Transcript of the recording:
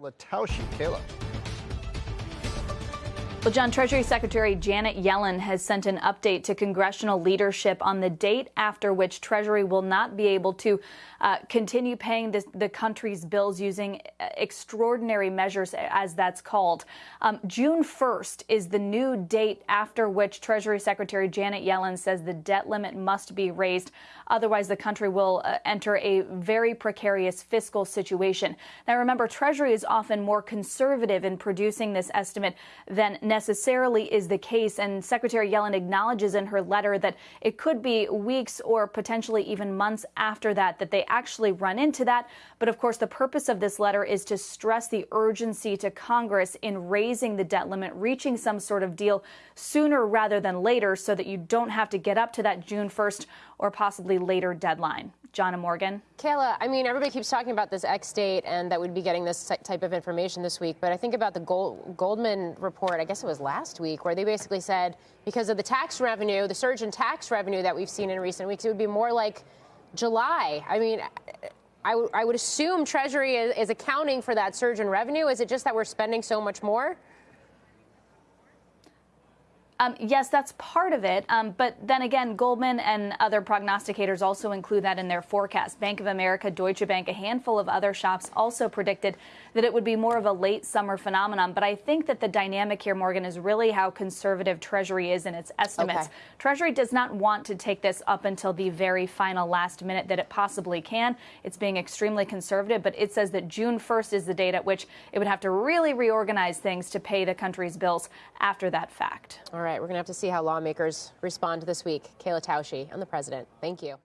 Lataushi, Kayla. Well, John, Treasury Secretary Janet Yellen has sent an update to congressional leadership on the date after which Treasury will not be able to uh, continue paying this, the country's bills using uh, extraordinary measures, as that's called. Um, June 1st is the new date after which Treasury Secretary Janet Yellen says the debt limit must be raised. Otherwise, the country will uh, enter a very precarious fiscal situation. Now, remember, Treasury is often more conservative in producing this estimate than necessarily is the case. And Secretary Yellen acknowledges in her letter that it could be weeks or potentially even months after that that they actually run into that. But of course, the purpose of this letter is to stress the urgency to Congress in raising the debt limit, reaching some sort of deal sooner rather than later so that you don't have to get up to that June 1st or possibly later deadline. Jonna Morgan. Kayla, I mean, everybody keeps talking about this X date and that we'd be getting this type of information this week. But I think about the Gold, Goldman report, I guess it was last week, where they basically said because of the tax revenue, the surge in tax revenue that we've seen in recent weeks, it would be more like July. I mean, I, would assume Treasury is, is accounting for that surge in revenue. Is it just that we're spending so much more? Um, yes, that's part of it. Um, but then again, Goldman and other prognosticators also include that in their forecast. Bank of America, Deutsche Bank, a handful of other shops also predicted that it would be more of a late summer phenomenon. But I think that the dynamic here, Morgan, is really how conservative Treasury is in its estimates. Okay. Treasury does not want to take this up until the very final last minute that it possibly can. It's being extremely conservative, but it says that June 1st is the date at which it would have to really reorganize things to pay the country's bills after that fact. All right, we're going to have to see how lawmakers respond this week. Kayla Tausche, I'm the president. Thank you.